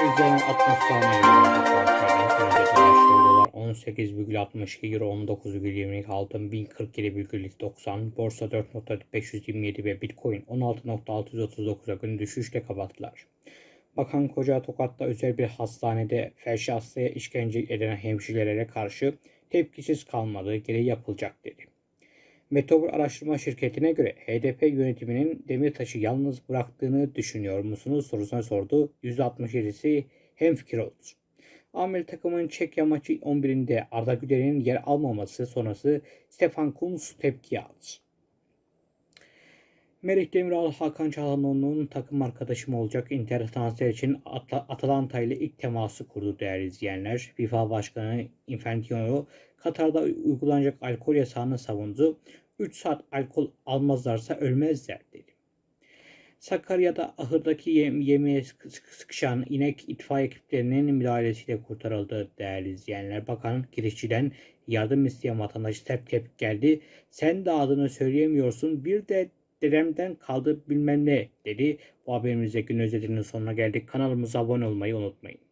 üzerine 60 saniye dolar 18,62 euro 19,22 altın 1047,90 borsa 4.527 ve bitcoin 16.639'a gün düşüşle kapattılar. Bakan Koca Tokat'ta özel bir hastanede felçli hastaya işkence eden hemşirelere karşı tepkisiz kalmadığı gereği yapılacak dedi. Metobur Araştırma Şirketi'ne göre HDP yönetiminin Demirtaş'ı yalnız bıraktığını düşünüyor musunuz sorusuna sordu. %67'si hemfikir oldu. Amir takımın Çekya maçı 11'inde Arda Güler'in yer almaması sonrası Stefan Kuntz tepki aldı. Merih Demiral Hakan Çalhanoğlu'nun takım arkadaşım olacak Inter transfer için At- Atalanta ile ilk teması kurdu değerli izleyenler. FIFA Başkanı Infantino Katar'da uygulanacak alkol yasağını savundu. 3 saat alkol almazlarsa ölmezler dedi. Sakarya'da ahırdaki yem yemeğe sıkı- sıkı- sıkışan inek itfaiye ekiplerinin müdahalesiyle kurtarıldı değerli izleyenler. Bakan girişçiden yardım isteyen vatandaş tep tep geldi. Sen de adını söyleyemiyorsun bir de dedemden kaldı bilmem ne dedi. Bu haberimizde gün özetinin sonuna geldik. Kanalımıza abone olmayı unutmayın.